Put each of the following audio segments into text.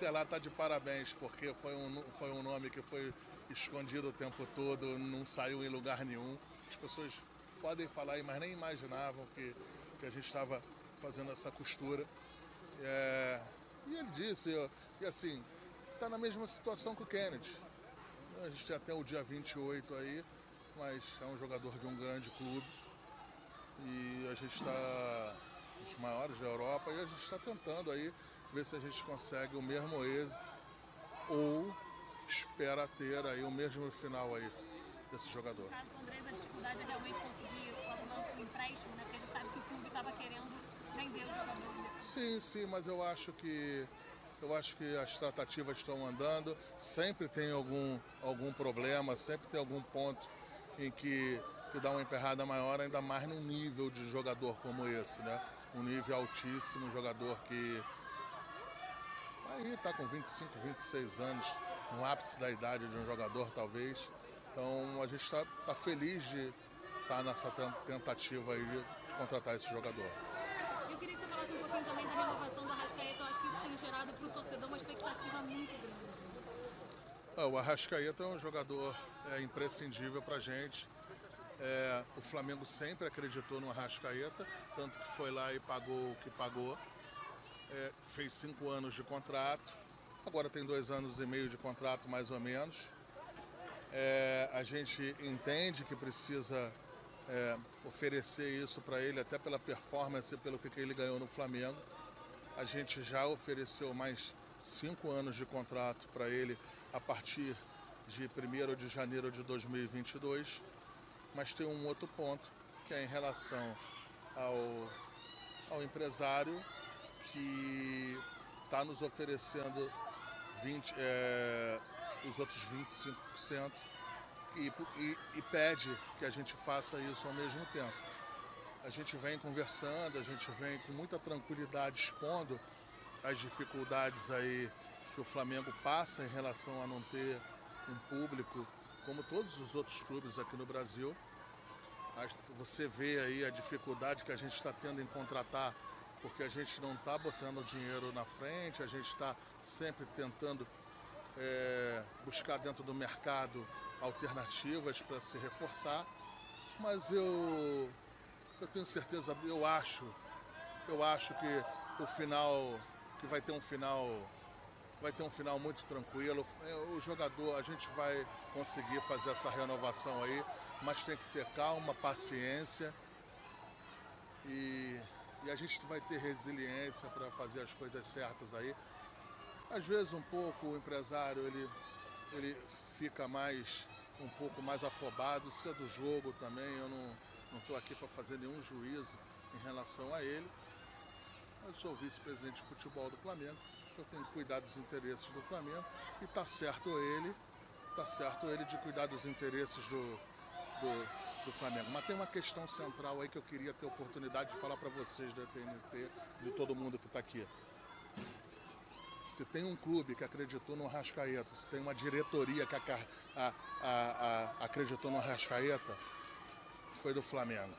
Inter lá tá de parabéns, porque foi um, foi um nome que foi escondido o tempo todo, não saiu em lugar nenhum. As pessoas podem falar mas nem imaginavam que, que a gente estava fazendo essa costura. É, e ele disse, e assim, está na mesma situação que o Kennedy. A gente tem até o dia 28 aí, mas é um jogador de um grande clube. E a gente está os maiores da Europa e a gente está tentando aí ver se a gente consegue o mesmo êxito ou espera ter aí o mesmo final aí desse jogador. No caso do Andrés, a dificuldade é realmente conseguir o empréstimo, né? Porque a gente sabe que o clube estava querendo vender o jogador. Sim, sim, mas eu acho que eu acho que as tratativas estão andando, sempre tem algum, algum problema, sempre tem algum ponto em que, que dá uma emperrada maior, ainda mais num nível de jogador como esse, né? Um nível altíssimo, um jogador que aí está com 25, 26 anos, no ápice da idade de um jogador talvez. Então a gente está tá feliz de estar tá nessa tentativa aí de contratar esse jogador. Eu queria que você falasse um pouquinho também da renovação do Arrascaeta. Eu acho que isso tem gerado para o torcedor uma expectativa muito grande. Ah, o Arrascaeta é um jogador é, imprescindível para a gente. É, o Flamengo sempre acreditou no Arrascaeta, tanto que foi lá e pagou o que pagou. É, fez cinco anos de contrato, agora tem dois anos e meio de contrato mais ou menos. É, a gente entende que precisa é, oferecer isso para ele, até pela performance, pelo que ele ganhou no Flamengo. A gente já ofereceu mais cinco anos de contrato para ele a partir de 1 de janeiro de 2022. Mas tem um outro ponto, que é em relação ao, ao empresário que está nos oferecendo 20, é, os outros 25% e, e, e pede que a gente faça isso ao mesmo tempo. A gente vem conversando, a gente vem com muita tranquilidade expondo as dificuldades aí que o Flamengo passa em relação a não ter um público como todos os outros clubes aqui no Brasil. Você vê aí a dificuldade que a gente está tendo em contratar, porque a gente não está botando dinheiro na frente, a gente está sempre tentando é, buscar dentro do mercado alternativas para se reforçar, mas eu, eu tenho certeza, eu acho, eu acho que o final, que vai ter um final, vai ter um final muito tranquilo. É, o jogador, a gente vai conseguir fazer essa renovação aí, mas tem que ter calma, paciência e, e a gente vai ter resiliência para fazer as coisas certas aí. Às vezes um pouco o empresário ele, ele fica mais um pouco mais afobado, isso é do jogo também, eu não estou aqui para fazer nenhum juízo em relação a ele. Eu sou vice-presidente de futebol do Flamengo, eu tenho que cuidar dos interesses do Flamengo e está certo ele, tá certo ele de cuidar dos interesses do, do, do, Flamengo. Mas tem uma questão central aí que eu queria ter oportunidade de falar para vocês da TNT, de todo mundo que está aqui. Se tem um clube que acreditou no Arrascaeta, se tem uma diretoria que a, a, a, acreditou no Arrascaeta, foi do Flamengo.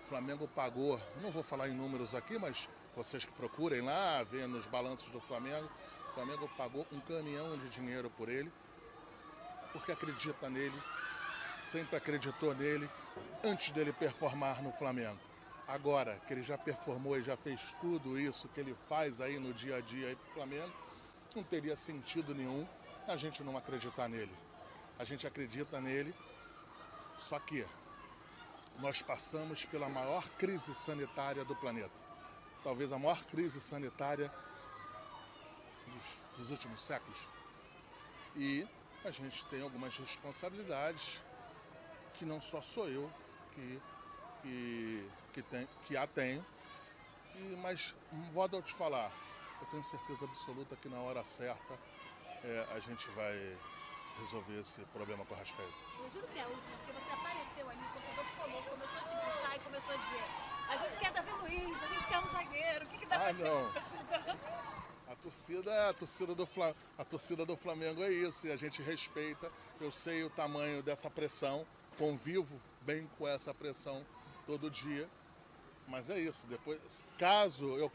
O Flamengo pagou, não vou falar em números aqui, mas vocês que procurem lá, vêem nos balanços do Flamengo, o Flamengo pagou um caminhão de dinheiro por ele, porque acredita nele, sempre acreditou nele, antes dele performar no Flamengo. Agora que ele já performou e já fez tudo isso que ele faz aí no dia a dia aí pro Flamengo, não teria sentido nenhum a gente não acreditar nele. A gente acredita nele, só que nós passamos pela maior crise sanitária do planeta. Talvez a maior crise sanitária dos, dos últimos séculos. E a gente tem algumas responsabilidades que não só sou eu que que, que, tem, que a tenho. E, mas vou te falar, eu tenho certeza absoluta que na hora certa é, a gente vai resolver esse problema com a Rascaeta. Eu juro que é a última, porque você apareceu ali, o torcedor começou a te gritar e começou a dizer a gente quer Davi Luiz, a gente quer um zagueiro, o que, que dá Ah, não. A torcida, a torcida, do a torcida do Flamengo é isso, e a gente respeita. Eu sei o tamanho dessa pressão, convivo bem com essa pressão todo dia. Mas é isso, depois, caso eu,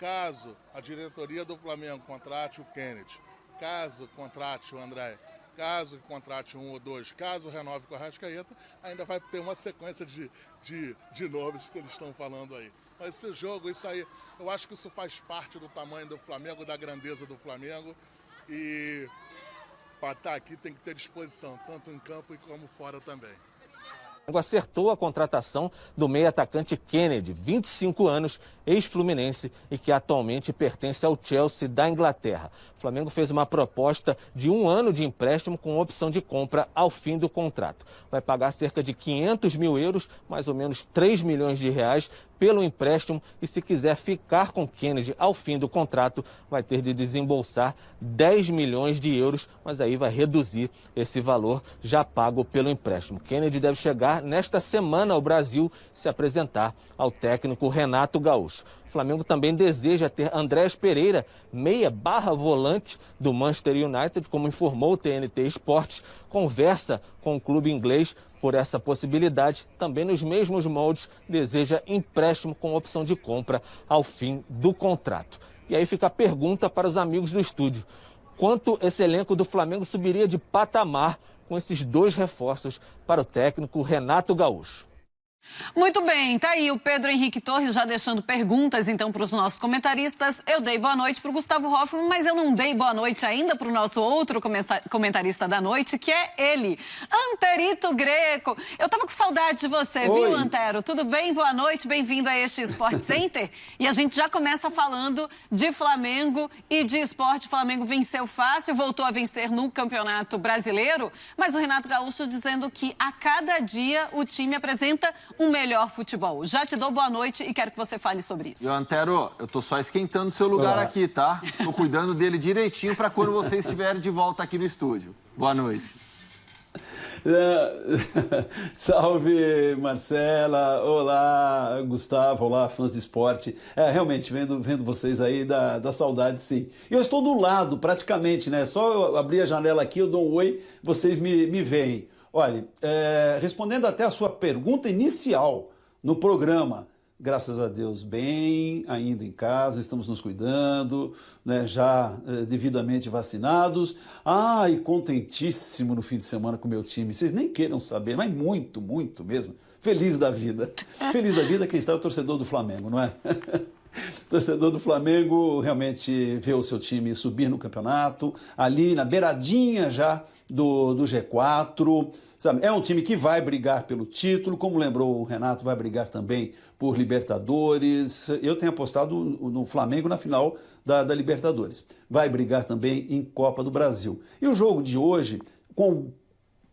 Caso a diretoria do Flamengo contrate o Kennedy, caso contrate o André, caso contrate um ou dois, caso renove com a Rascaeta, ainda vai ter uma sequência de, de, de nomes que eles estão falando aí. Mas esse jogo, isso aí, eu acho que isso faz parte do tamanho do Flamengo, da grandeza do Flamengo. E para estar aqui tem que ter disposição, tanto em campo como fora também acertou a contratação do meio atacante Kennedy, 25 anos, ex-fluminense e que atualmente pertence ao Chelsea da Inglaterra. O Flamengo fez uma proposta de um ano de empréstimo com opção de compra ao fim do contrato. Vai pagar cerca de 500 mil euros, mais ou menos 3 milhões de reais, pelo empréstimo e se quiser ficar com Kennedy ao fim do contrato, vai ter de desembolsar 10 milhões de euros, mas aí vai reduzir esse valor já pago pelo empréstimo. Kennedy deve chegar nesta semana ao Brasil se apresentar ao técnico Renato Gaúcho. O Flamengo também deseja ter Andrés Pereira, meia barra volante do Manchester United, como informou o TNT Esportes, conversa com o clube inglês por essa possibilidade, também nos mesmos moldes, deseja empréstimo com opção de compra ao fim do contrato. E aí fica a pergunta para os amigos do estúdio: quanto esse elenco do Flamengo subiria de patamar com esses dois reforços para o técnico Renato Gaúcho? Muito bem, tá aí o Pedro Henrique Torres já deixando perguntas então para os nossos comentaristas. Eu dei boa noite para o Gustavo Hoffman, mas eu não dei boa noite ainda para o nosso outro comentarista da noite, que é ele, Anterito Greco. Eu tava com saudade de você, Oi. viu, Antero? Tudo bem? Boa noite, bem-vindo a este Sport Center. e a gente já começa falando de Flamengo e de esporte. O Flamengo venceu fácil, voltou a vencer no Campeonato Brasileiro, mas o Renato Gaúcho dizendo que a cada dia o time apresenta um melhor futebol. Já te dou boa noite e quero que você fale sobre isso. Eu, Antero, eu tô só esquentando seu lugar Olá. aqui, tá? Tô cuidando dele direitinho para quando você estiver de volta aqui no estúdio. Boa noite. Salve Marcela, olá Gustavo, olá fãs de esporte. É, realmente, vendo, vendo vocês aí, dá, dá saudade sim. E eu estou do lado, praticamente, né? Só eu abrir a janela aqui, eu dou um oi, vocês me, me veem. Olha, é, respondendo até a sua pergunta inicial no programa, graças a Deus, bem, ainda em casa, estamos nos cuidando, né, já é, devidamente vacinados. Ah, e contentíssimo no fim de semana com o meu time. Vocês nem queiram saber, mas muito, muito mesmo. Feliz da vida. Feliz da vida quem está é o torcedor do Flamengo, não é? torcedor do Flamengo realmente vê o seu time subir no campeonato, ali na beiradinha já do, do G4. Sabe? É um time que vai brigar pelo título, como lembrou o Renato, vai brigar também por Libertadores. Eu tenho apostado no Flamengo na final da, da Libertadores. Vai brigar também em Copa do Brasil. E o jogo de hoje, com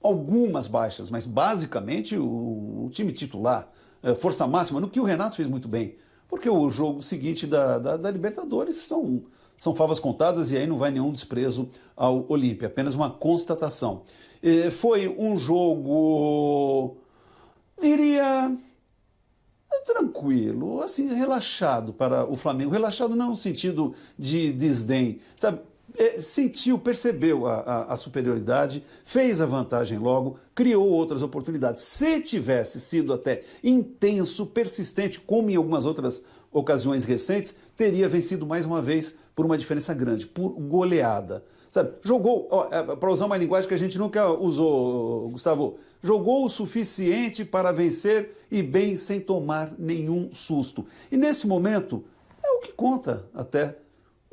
algumas baixas, mas basicamente o, o time titular, é, força máxima, no que o Renato fez muito bem. Porque o jogo seguinte da, da, da Libertadores são são favas contadas e aí não vai nenhum desprezo ao Olímpia, apenas uma constatação. E foi um jogo, diria, tranquilo, assim, relaxado para o Flamengo. Relaxado não no sentido de desdém, sabe? É, sentiu, percebeu a, a, a, superioridade, fez a vantagem logo, criou outras oportunidades. Se tivesse sido até intenso, persistente, como em algumas outras ocasiões recentes, teria vencido mais uma vez por uma diferença grande, por goleada. Sabe, jogou, é, para usar uma linguagem que a gente nunca usou, Gustavo, jogou o suficiente para vencer e bem sem tomar nenhum susto. E nesse momento, é o que conta até.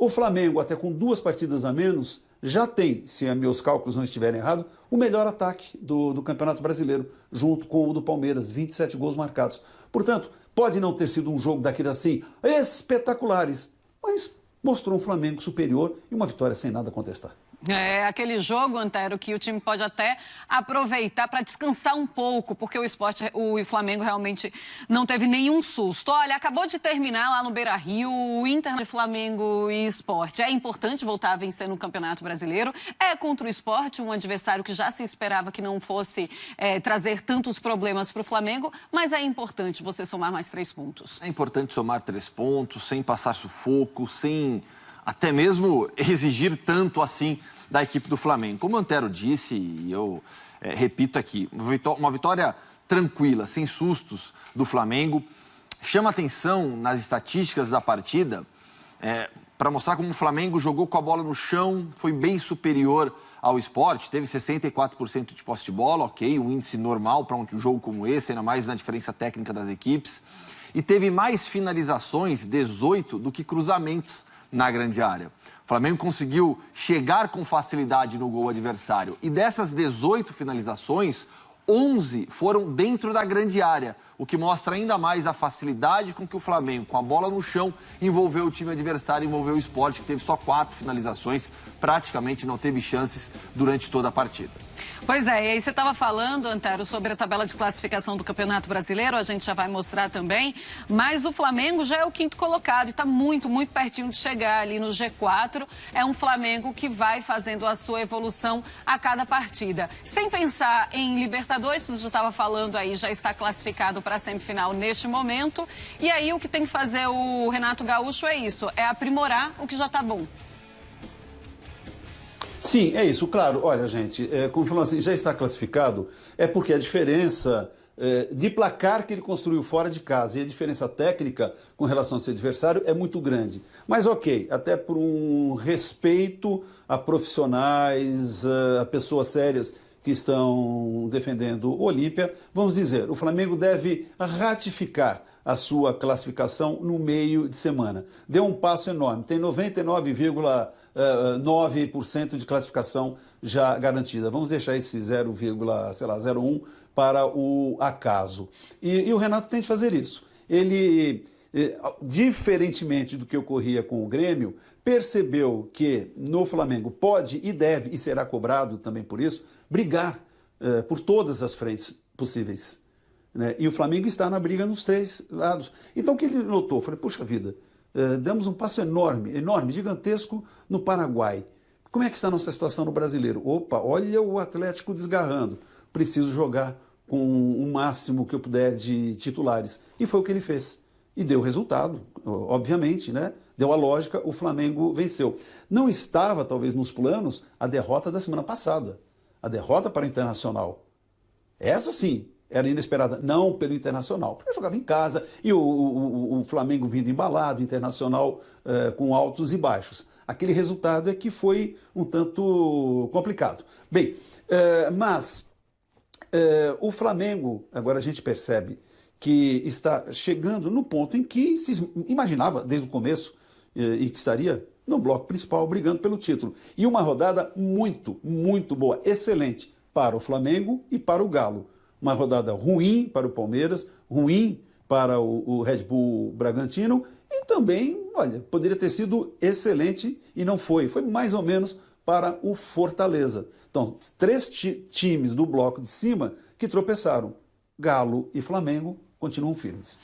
O Flamengo, até com duas partidas a menos, já tem, se meus cálculos não estiverem errados, o melhor ataque do, do Campeonato Brasileiro, junto com o do Palmeiras, 27 gols marcados. Portanto, pode não ter sido um jogo daqueles assim espetaculares, mas mostrou um Flamengo superior e uma vitória sem nada a contestar. É aquele jogo, Antero, que o time pode até aproveitar para descansar um pouco, porque o esporte, o Flamengo realmente não teve nenhum susto. Olha, acabou de terminar lá no Beira Rio o Inter de Flamengo e Esporte. É importante voltar a vencer no Campeonato Brasileiro. É contra o esporte, um adversário que já se esperava que não fosse é, trazer tantos problemas para o Flamengo, mas é importante você somar mais três pontos. É importante somar três pontos, sem passar sufoco, sem até mesmo exigir tanto assim da equipe do Flamengo. Como o Antero disse, e eu é, repito aqui, uma vitória tranquila, sem sustos do Flamengo. Chama atenção nas estatísticas da partida é, para mostrar como o Flamengo jogou com a bola no chão, foi bem superior ao esporte, teve 64% de posse de bola, ok, um índice normal para um jogo como esse, ainda mais na diferença técnica das equipes. E teve mais finalizações, 18, do que cruzamentos na grande área. O Flamengo conseguiu chegar com facilidade no gol adversário. E dessas 18 finalizações, 11 foram dentro da grande área, o que mostra ainda mais a facilidade com que o Flamengo, com a bola no chão, envolveu o time adversário, envolveu o esporte, que teve só quatro finalizações, praticamente não teve chances durante toda a partida. Pois é, e aí você estava falando, Antero, sobre a tabela de classificação do Campeonato Brasileiro, a gente já vai mostrar também, mas o Flamengo já é o quinto colocado e está muito, muito pertinho de chegar ali no G4. É um Flamengo que vai fazendo a sua evolução a cada partida. Sem pensar em Libertadores, você já estava falando aí, já está classificado para a semifinal neste momento. E aí o que tem que fazer o Renato Gaúcho é isso, é aprimorar o que já está bom. Sim, é isso. Claro, olha, gente, é, como falou assim, já está classificado, é porque a diferença é, de placar que ele construiu fora de casa e a diferença técnica com relação ao seu adversário é muito grande. Mas ok, até por um respeito a profissionais, a pessoas sérias que estão defendendo o Olímpia, vamos dizer, o Flamengo deve ratificar a sua classificação no meio de semana. Deu um passo enorme, tem 99, 9% de classificação já garantida. Vamos deixar esse 0,01 para o acaso. E, e, o Renato tem de fazer isso. Ele, eh, diferentemente do que ocorria com o Grêmio, percebeu que no Flamengo pode e deve, e será cobrado também por isso, brigar eh, por todas as frentes possíveis. Né? E o Flamengo está na briga nos três lados. Então o que ele notou? Falei, puxa vida, eh, demos um passo enorme, enorme, gigantesco no Paraguai. Como é que está a nossa situação no brasileiro? Opa, olha o Atlético desgarrando. Preciso jogar com o máximo que eu puder de titulares. E foi o que ele fez. E deu resultado, obviamente, né? Deu a lógica, o Flamengo venceu. Não estava, talvez, nos planos a derrota da semana passada. A derrota para o Internacional. Essa sim, era inesperada, não pelo Internacional, porque jogava em casa e o, o, o Flamengo vindo embalado, Internacional eh, com altos e baixos. Aquele resultado é que foi um tanto complicado. Bem, eh, mas eh, o Flamengo, agora a gente percebe que está chegando no ponto em que se imaginava desde o começo e que estaria no bloco principal brigando pelo título. E uma rodada muito, muito boa, excelente para o Flamengo e para o Galo uma rodada ruim para o Palmeiras, ruim para o, Red Bull Bragantino e também, olha, poderia ter sido excelente e não foi. Foi mais ou menos para o Fortaleza. Então, três ti times do bloco de cima que tropeçaram. Galo e Flamengo continuam firmes.